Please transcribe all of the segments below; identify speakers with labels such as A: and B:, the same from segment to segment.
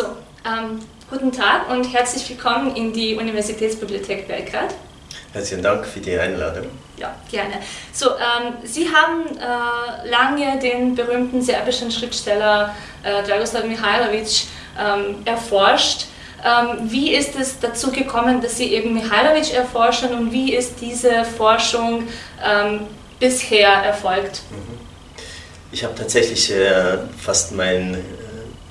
A: So, ähm, guten Tag und herzlich willkommen in die Universitätsbibliothek Belgrad.
B: Herzlichen Dank für die Einladung.
A: Ja, gerne. So, ähm, Sie haben äh, lange den berühmten serbischen Schriftsteller äh, Dragoslav Mihailovic ähm, erforscht. Ähm, wie ist es dazu gekommen, dass Sie eben Mihailovic erforschen und wie ist diese Forschung ähm, bisher erfolgt? Mhm.
B: Ich habe tatsächlich äh, fast mein äh,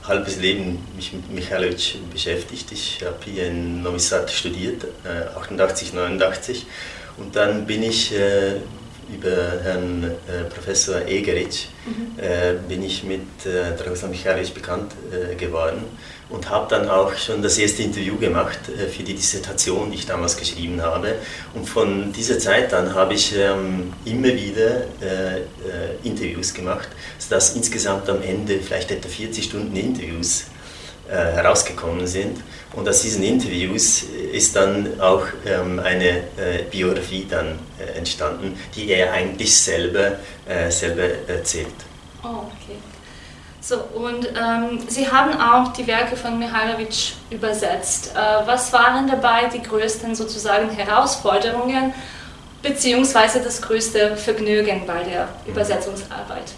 B: halbes Leben mich mit Michailovic beschäftigt. Ich habe hier in Novi Sad studiert, äh, 88, 89 und dann bin ich äh, über Herrn äh, Professor Egeric mhm. Äh, bin ich mit äh, Dragoslav Michailovic bekannt geworden und habe dann auch schon das erste Interview gemacht äh, für die Dissertation, die ich damals geschrieben habe. Und von dieser Zeit an habe ich ähm, immer wieder äh, Interviews gemacht, sodass insgesamt am Ende vielleicht etwa 40 Stunden Interviews herausgekommen sind. Und aus diesen Interviews ist dann auch ähm, eine äh, Biografie dann äh, entstanden, die er eigentlich selber, äh, selber erzählt.
A: Oh, okay. So, und ähm, Sie haben auch die Werke von Mihailovic übersetzt. Äh, was waren dabei die größten sozusagen Herausforderungen beziehungsweise das größte Vergnügen bei der mhm. Übersetzungsarbeit?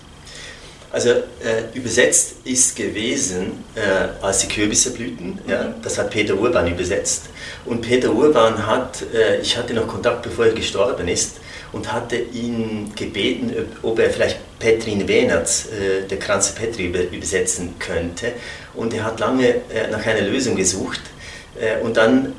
B: Also äh, übersetzt ist gewesen äh, als die Kürbisse blühten, ja, mhm. das hat Peter Urban übersetzt. Und Peter Urban hat, äh, ich hatte noch Kontakt, bevor er gestorben ist, und hatte ihn gebeten, ob er vielleicht Petrin Wenerts, äh, der Kranze Petri, übersetzen könnte. Und er hat lange äh, nach einer Lösung gesucht. Äh, und dann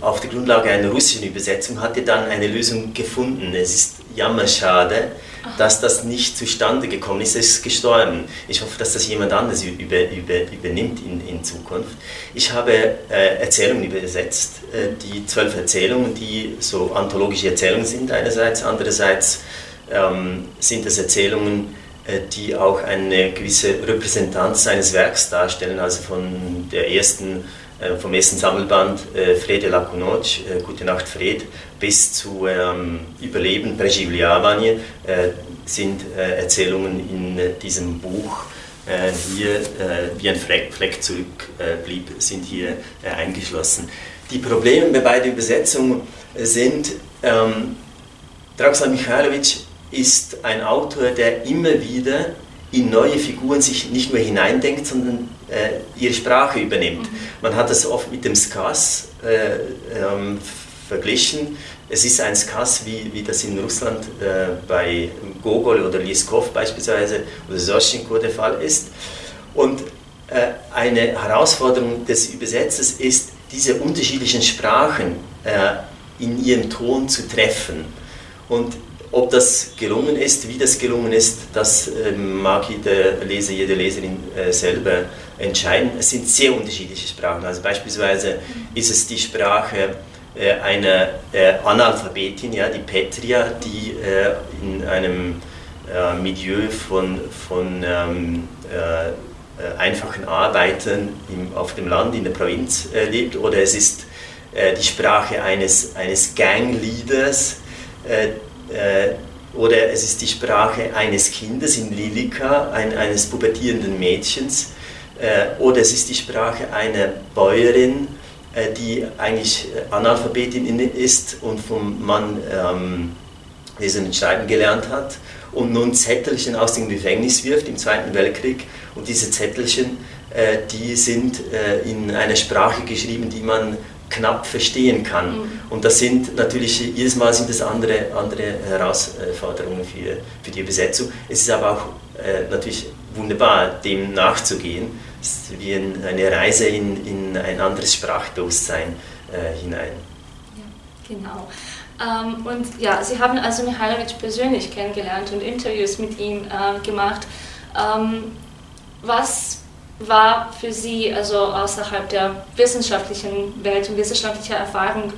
B: auf der Grundlage einer russischen Übersetzung hat er dann eine Lösung gefunden. Es ist jammerschade, dass das nicht zustande gekommen ist. Ist gestorben. Ich hoffe, dass das jemand anderes über, über, übernimmt in, in Zukunft. Ich habe äh, Erzählungen übersetzt, äh, die zwölf Erzählungen, die so anthologische Erzählungen sind einerseits, andererseits ähm, sind es Erzählungen, äh, die auch eine gewisse Repräsentanz eines Werks darstellen, also von der ersten vom ersten Sammelband äh, Frede la Noc, äh, Gute Nacht Fred, bis zu ähm, Überleben, Preživljavanje, äh, sind äh, Erzählungen in äh, diesem Buch äh, hier, wie ein Fleck, zurückblieb, sind hier eingeschlossen. Die Probleme bei beiden Übersetzungen sind, ähm, Dragoslav Michailovic ist ein Autor, der immer wieder in neue Figuren sich nicht nur hineindenkt, sondern äh, ihre Sprache übernimmt. Mhm. Man hat das oft mit dem Skas äh, ähm, verglichen. Es ist ein Skas, wie, wie das in Russland äh, bei Gogol oder Lieskov beispielsweise oder Soschenko der Fall ist. Und äh, eine Herausforderung des Übersetzers ist, diese unterschiedlichen Sprachen äh, in ihrem Ton zu treffen. Und ob das gelungen ist, wie das gelungen ist, das äh, mag jeder Leser, jede Leserin äh, selber entscheiden. Es sind sehr unterschiedliche Sprachen. Also beispielsweise ist es die Sprache äh, einer Analphabetin, ja, die Petria, die in einem Milieu von, von ähm, einfachen Arbeitern im, auf dem Land, in der Provinz lebt. Oder es ist die Sprache eines, eines Gangleaders, äh, oder es ist die Sprache eines Kindes in Lilika, ein, eines pubertierenden Mädchens, äh, oder es ist die Sprache einer Bäuerin, äh, die eigentlich Analphabetin ist und vom Mann ähm, Lesen und Schreiben gelernt hat und nun Zettelchen aus dem Gefängnis wirft im Zweiten Weltkrieg. Und diese Zettelchen, äh, die sind äh, in einer Sprache geschrieben, die man knapp verstehen kann. Mhm. Und das sind natürlich, jedes Mal sind das andere, andere Herausforderungen für, für die Übersetzung. Es ist aber auch äh, natürlich wunderbar, dem nachzugehen. Es ist wie ein, eine Reise in, in ein anderes Sprachbewusstsein äh, hinein.
A: Ja, genau. Ähm, und ja, Sie haben also Mihailovic persönlich kennengelernt und Interviews mit ihm äh, gemacht. Ähm, was war für Sie, also außerhalb der wissenschaftlichen Welt und wissenschaftlicher Erfahrung,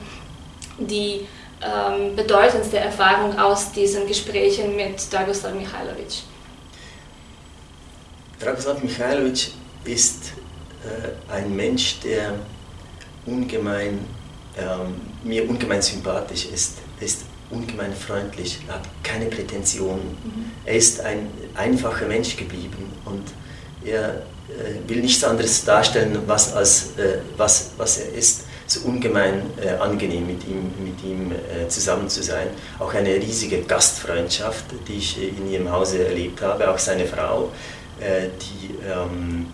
A: die ähm, bedeutendste Erfahrung aus diesen Gesprächen mit Dragoslav Mihailovic?
B: Dragoslav Mihailovic ist äh, ein Mensch, der ungemein, ähm, mir ungemein sympathisch ist. Er ist ungemein freundlich, er hat keine Prätensionen. Mhm. Er ist ein einfacher Mensch geblieben und er will nichts anderes darstellen, was, als, was, was er ist. Es ist ungemein angenehm, mit ihm, mit ihm zusammen zu sein. Auch eine riesige Gastfreundschaft, die ich in ihrem Hause erlebt habe. Auch seine Frau, die ähm,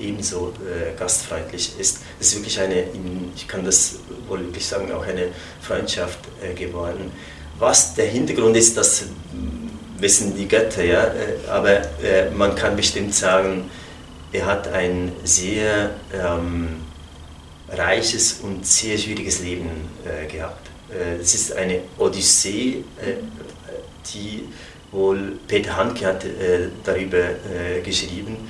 B: ebenso gastfreundlich ist. Es ist wirklich eine, ich kann das wohl wirklich sagen, auch eine Freundschaft geworden. Was der Hintergrund ist, das wissen die Götter, ja, äh, aber äh, man kann bestimmt sagen, er hat ein sehr ähm, reiches und sehr schwieriges Leben äh, gehabt. Äh, es ist eine Odyssee, äh, die wohl Peter Handke hat äh, darüber geschrieben,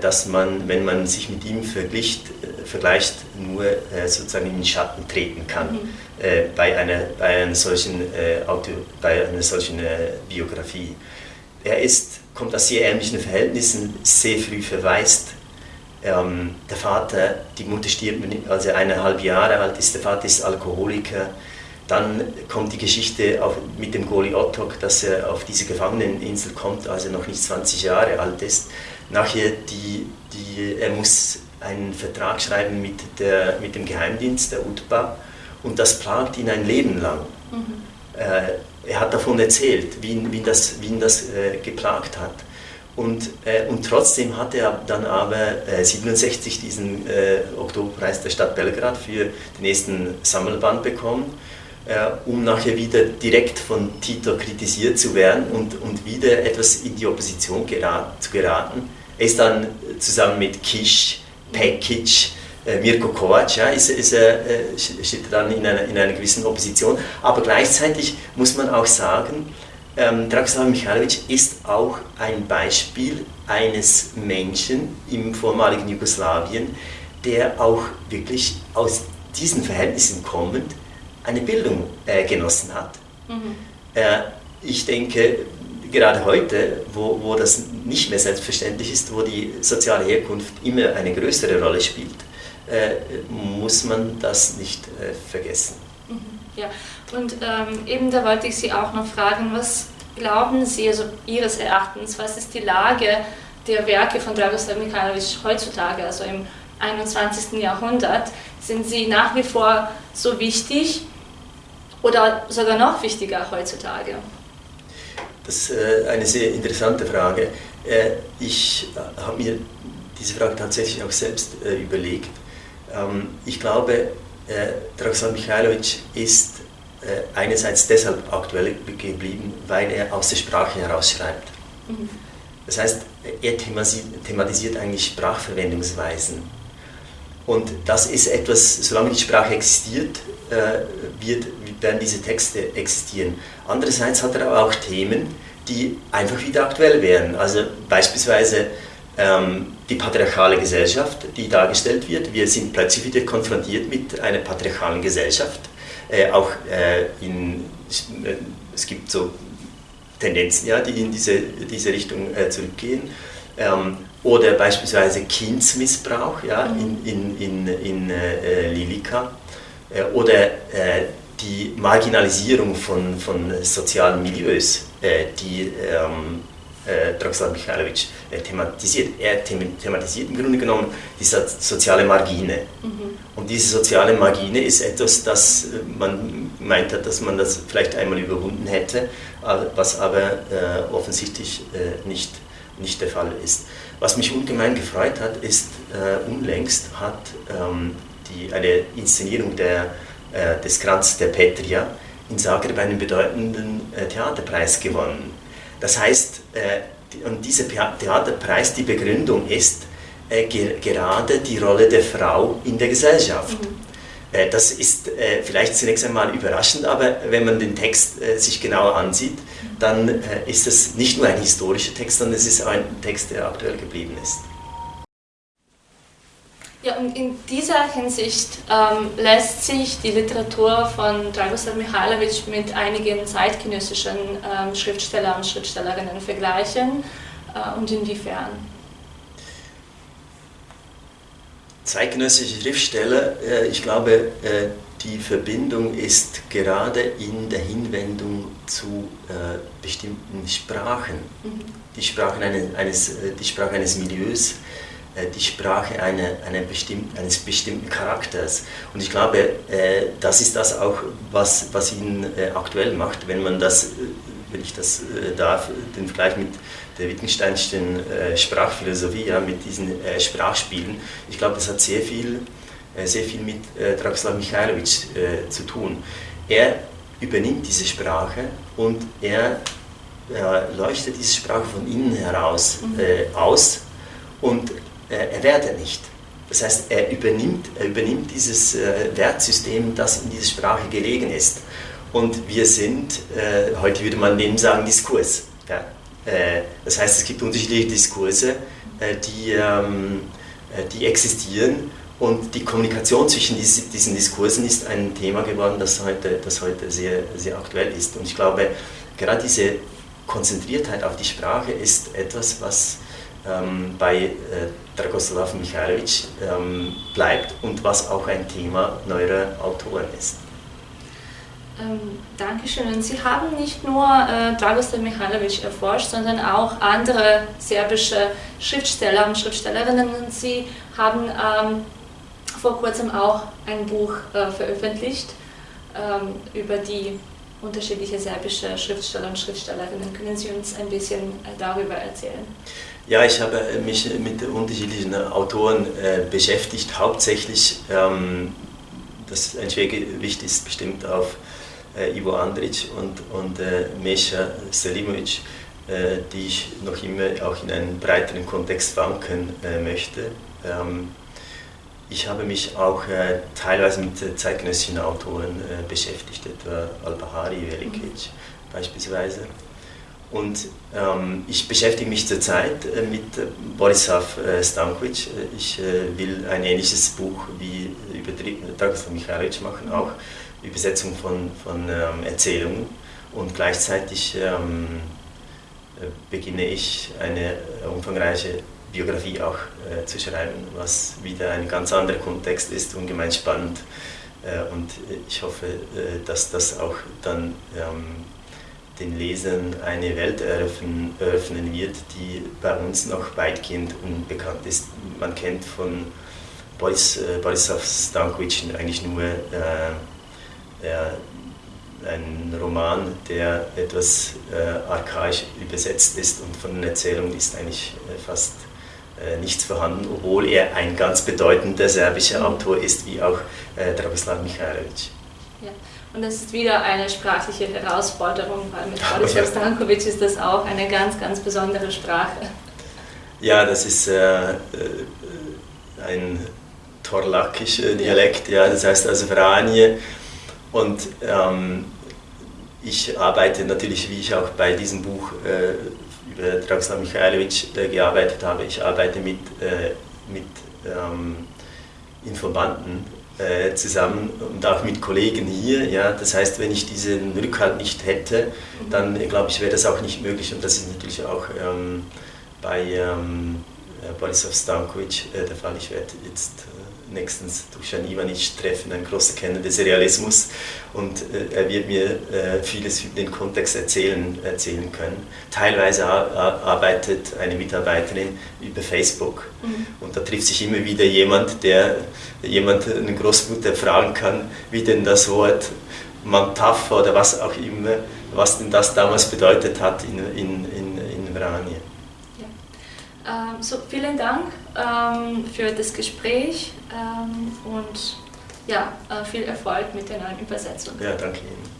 B: dass man, wenn man sich mit ihm vergleicht, vergleicht nur sozusagen in den Schatten treten kann. Mhm äh, bei, einer, bei einer solchen, äh, Auto, bei einer solchen äh, Biografie. Er ist, kommt aus sehr ärmlichen Verhältnissen, sehr früh verwaist. Ähm, der Vater, die Mutter stirbt, als er eineinhalb Jahre alt ist, der Vater ist Alkoholiker. Dann kommt die Geschichte mit dem Goli Ottok, dass er auf diese Gefangeneninsel kommt, als er noch nicht 20 Jahre alt ist. Nachher, die, die, er muss einen Vertrag schreiben mit, der, mit dem Geheimdienst, der UTBA, und das plagt ihn ein Leben lang. Mhm. Äh, er hat davon erzählt, wie ihn, wie ihn das, wie ihn das äh, geplagt hat. Und, äh, und trotzdem hat er dann aber 67 äh, diesen äh, Oktoberpreis der Stadt Belgrad für den nächsten Sammelband bekommen, um nachher wieder direkt von Tito kritisiert zu werden und, und wieder etwas in die Opposition gerat, zu geraten. Er ist dann zusammen mit Kisch, Pekic, äh, Mirko Kovac ja, ist, ist, äh, steht dann in einer, in einer gewissen Opposition. Aber gleichzeitig muss man auch sagen, ähm, Dragoslav Mikhailovic ist auch ein Beispiel eines Menschen im vormaligen Jugoslawien, der auch wirklich aus diesen Verhältnissen kommend eine Bildung äh, genossen hat. Mhm. Äh, ich denke, gerade heute, wo, wo das nicht mehr selbstverständlich ist, wo die soziale Herkunft immer eine größere Rolle spielt, äh, muss man das nicht äh, vergessen.
A: Mhm, ja, und ähm, eben da wollte ich Sie auch noch fragen, was glauben Sie, also Ihres Erachtens, was ist die Lage der Werke von Dragoslav Mikhailovic heutzutage, also im 21. Jahrhundert? Sind sie nach wie vor so wichtig oder sogar noch wichtiger heutzutage?
B: Das ist äh, eine sehr interessante Frage. Ich habe mir diese Frage tatsächlich auch selbst überlegt ähm, ich glaube, äh, Dragoslav Mikhailovic ist äh, einerseits deshalb aktuell geblieben, weil er aus der Sprache herausschreibt. Mhm. Das heißt, er thematisiert eigentlich Sprachverwendungsweisen. Und das ist etwas, solange die Sprache existiert, äh, wird, werden diese Texte existieren. Andererseits hat er aber auch Themen, die einfach wieder aktuell werden. Also beispielsweise ähm, die patriarchale Gesellschaft, die dargestellt wird. Wir sind plötzlich wieder konfrontiert mit einer patriarchalen Gesellschaft. Äh, auch äh, in, äh, es gibt so Tendenzen, ja, die in diese, diese Richtung äh, zurückgehen. Ähm, oder beispielsweise Kindsmissbrauch ja, in, in, in, in äh, Lilika. Äh, oder die Marginalisierung von, von sozialen Milieus, die ähm, äh, Dragoslav Mikhailovic äh, thematisiert. Er thematisiert im Grunde genommen die soziale Margine. Mhm. Und diese soziale Margine ist etwas, das äh, man meint hat, dass man das vielleicht einmal überwunden hätte, was aber äh, offensichtlich äh, nicht, nicht der Fall ist. Was mich ungemein gefreut hat, ist, äh, unlängst hat ähm, die, eine Inszenierung der, äh, des Kranz der Petria in Zagreb einen bedeutenden Theaterpreis gewonnen. Das heißt, äh, und dieser Theaterpreis, die Begründung ist äh, gerade die Rolle der Frau in der Gesellschaft. Mhm. Äh, das ist vielleicht zunächst einmal überraschend, aber wenn man den Text sich genauer ansieht, dann ist es nicht nur ein historischer Text, sondern es ist ein Text, der aktuell geblieben ist.
A: Ja, und in dieser Hinsicht ähm, lässt sich die Literatur von Dragoslav Mihailovic mit einigen zeitgenössischen ähm, Schriftstellern und Schriftstellerinnen vergleichen äh, und inwiefern?
B: Zeitgenössische Schriftsteller, äh, ich glaube, äh, die Verbindung ist gerade in der Hinwendung zu äh, bestimmten Sprachen. Mhm. Die, Sprachen eines, eines, äh, die Sprache eines Milieus, äh, die Sprache eine, eine bestimmten, eines bestimmten Charakters. Und ich glaube, äh, das ist das auch, was, was ihn äh, aktuell macht, wenn man das, wenn ich das darf, den Vergleich mit der Wittgensteinischen Sprachphilosophie, ja, mit diesen Sprachspielen. Ich glaube, das hat sehr viel, sehr viel mit Dragoslav Michailovic zu tun. Er übernimmt diese Sprache und er leuchtet diese Sprache von innen heraus mhm. aus und äh, erwährt er nicht. Das heißt, er übernimmt, er übernimmt dieses äh, Wertsystem, das in dieser Sprache gelegen ist. Und wir sind, äh, heute würde man dem sagen, Diskurs. Ja? das heißt, es gibt unterschiedliche Diskurse, die, ähm, die existieren und die Kommunikation zwischen diesen Diskursen ist ein Thema geworden, das heute, das heute sehr, sehr aktuell ist. Und ich glaube, gerade diese Konzentriertheit auf die Sprache ist etwas, was ähm, bei äh, Dragoslav Michailovic ähm, bleibt und was auch ein Thema neuer Autoren ist.
A: Ähm, Dankeschön. Und Sie haben nicht nur äh, Dragoslav Michailovic erforscht, sondern auch andere serbische Schriftsteller und Schriftstellerinnen. Und Sie haben ähm, vor kurzem auch ein Buch äh, veröffentlicht ähm, über die unterschiedliche serbische Schriftsteller und Schriftstellerinnen. Können Sie uns ein bisschen äh, darüber erzählen?
B: Ja, ich habe mich mit unterschiedlichen Autoren äh, beschäftigt. Hauptsächlich, ähm, das ein Schwergewicht ist bestimmt auf äh, Ivo Andrić und, und äh, Mesha Selimovic, äh, die ich noch immer auch in einen breiteren Kontext äh, möchte. Ähm, ich habe mich auch äh, teilweise mit zeitgenössischen Autoren beschäftigt, etwa Al-Bahari, Velikic mhm. beispielsweise. Und ähm, ich beschäftige mich zurzeit äh, mit äh, Borislav äh, Stankovic. Äh, ich äh, will ein ähnliches Buch wie über Dragoslav Michailovic machen, auch Übersetzung von, von ähm, Erzählungen. Und gleichzeitig ähm, äh, beginne ich eine umfangreiche Biografie auch zu schreiben, was wieder ein ganz anderer Kontext ist, ungemein spannend. und ich hoffe, dass das auch dann ähm, den Lesern eine Welt eröffnen, eröffnen wird, die bei uns noch weitgehend unbekannt ist. Man kennt von Boris, äh, Borislav Stankovic eigentlich nur äh, äh, einen Roman, der etwas äh, archaisch übersetzt ist und von den Erzählungen ist eigentlich äh, fast äh, nichts vorhanden, obwohl er ein ganz bedeutender serbischer Autor ist, wie auch Dragoslav Michailovic.
A: Ja. Und das ist wieder eine sprachliche Herausforderung, weil mit Boris Stankovic ist das auch eine ganz, ganz besondere Sprache.
B: Ja, das ist äh, äh ein torlakischer Dialekt, ja, das heißt also Vranje. Und ähm, ich arbeite natürlich, wie ich auch bei diesem Buch äh, über Dragoslav Michailovic äh, gearbeitet habe, ich arbeite mit, äh, mit ähm, Informanten äh, zusammen und auch mit Kollegen hier. Ja, das heißt, wenn ich diesen Rückhalt nicht hätte, dann äh, glaube ich, wäre das auch nicht möglich. Und das ist natürlich auch ähm, bei ähm, äh, Borisov Stankovic äh, der Fall. Ich werde jetzt nächstens Dusan Ivanic treffen, ein großer Kenner des Realismus. Und äh, er wird mir äh, vieles über den Kontext erzählen, erzählen können. Teilweise arbeitet eine Mitarbeiterin über Facebook mhm. und da trifft sich immer wieder jemand, der jemand, eine Großmutter fragen kann, wie denn das Wort Mantaf oder was auch immer, was denn das damals bedeutet hat in, in, in, in Vranje.
A: Ähm, so, vielen Dank ähm, für das Gespräch ähm, und ja, äh, viel Erfolg mit der neuen Übersetzung.
B: Ja, danke Ihnen.